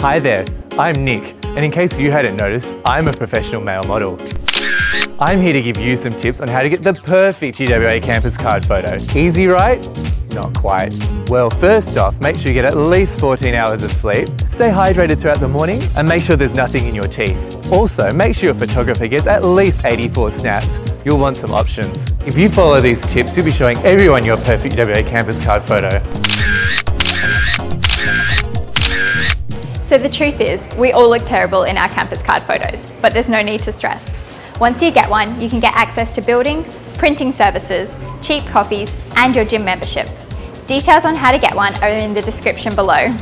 Hi there, I'm Nick, and in case you hadn't noticed, I'm a professional male model. I'm here to give you some tips on how to get the perfect UWA campus card photo. Easy, right? Not quite. Well, first off, make sure you get at least 14 hours of sleep, stay hydrated throughout the morning, and make sure there's nothing in your teeth. Also, make sure your photographer gets at least 84 snaps. You'll want some options. If you follow these tips, you'll be showing everyone your perfect UWA campus card photo. So the truth is, we all look terrible in our campus card photos, but there's no need to stress. Once you get one, you can get access to buildings, printing services, cheap coffees, and your gym membership. Details on how to get one are in the description below.